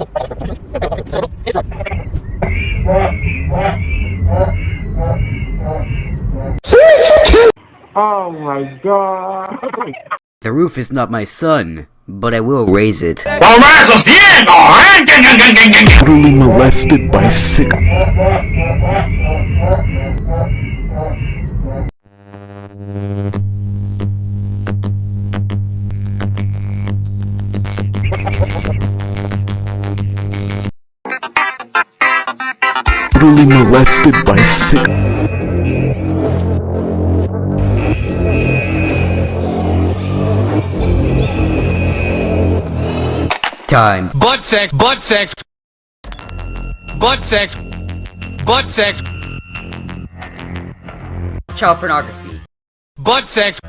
Oh my god. The roof is not my son, but I will raise it. brutally molested by sick brutally molested by sick Time. Butt sex, butt sex, butt sex, butt sex, Child pornography. butt sex.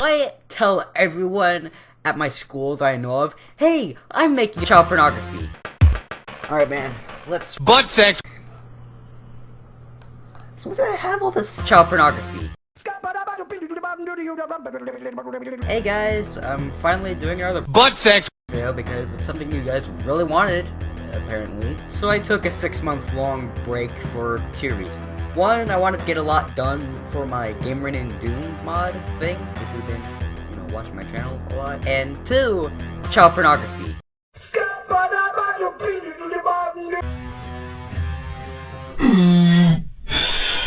I tell everyone at my school that I know of, hey, I'm making child pornography. Alright, man, let's. Butt sex. So, what do I have all this child pornography? Hey guys, I'm finally doing another Butt sex. video because it's something you guys really wanted, apparently. So I took a six month long break for two reasons. One, I wanted to get a lot done for my Gamer in Doom mod thing, if you've been, watching my channel a lot. And two, child pornography.